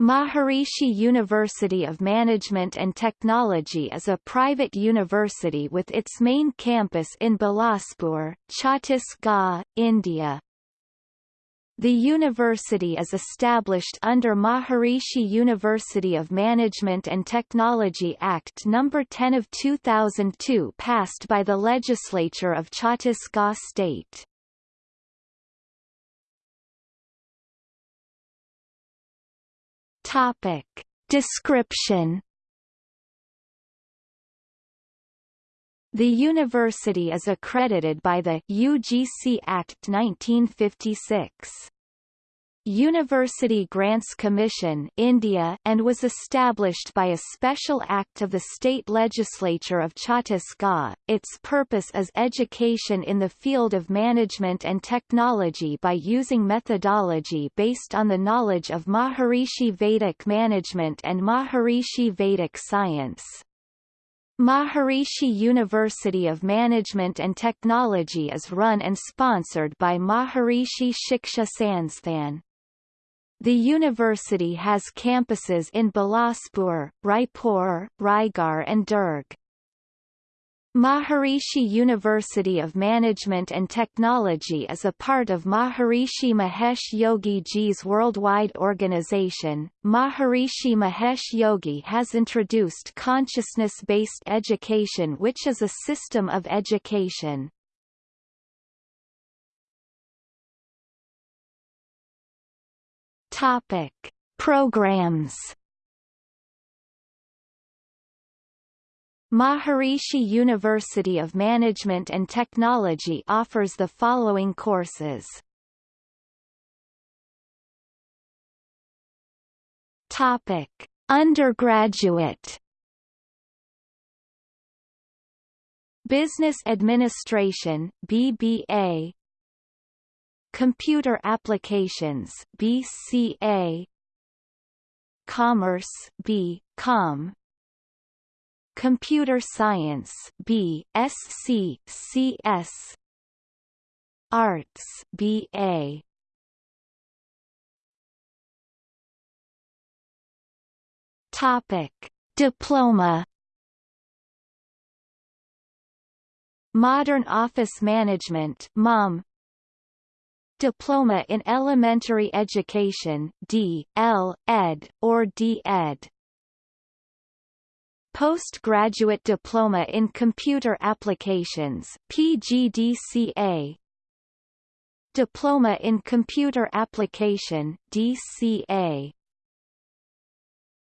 Maharishi University of Management and Technology is a private university with its main campus in Bilaspur, Chhattisgarh, India. The university is established under Maharishi University of Management and Technology Act No. 10 of 2002 passed by the legislature of Chhattisgarh state. Topic. Description The university is accredited by the UGC Act 1956. University Grants Commission India and was established by a special act of the state legislature of Chhattisgarh. Its purpose is education in the field of management and technology by using methodology based on the knowledge of Maharishi Vedic management and Maharishi Vedic science. Maharishi University of Management and Technology is run and sponsored by Maharishi Shiksha Sansthan. The university has campuses in Bilaspur, Raipur, Raigarh and Durg. Maharishi University of Management and Technology is a part of Maharishi Mahesh Yogi Ji's worldwide organization. Maharishi Mahesh Yogi has introduced consciousness-based education which is a system of education Topic: Programs. Maharishi University of Management and Technology offers the following courses. Topic: Undergraduate Business Administration BBA Computer Applications BCA Commerce B Com. Computer Science B SC CS Arts BA Topic. Diploma. Modern Office Management MOM Diploma in Elementary Education D. L. Ed. or D.Ed. Postgraduate Diploma in Computer Applications PGDCA Diploma in Computer Application DCA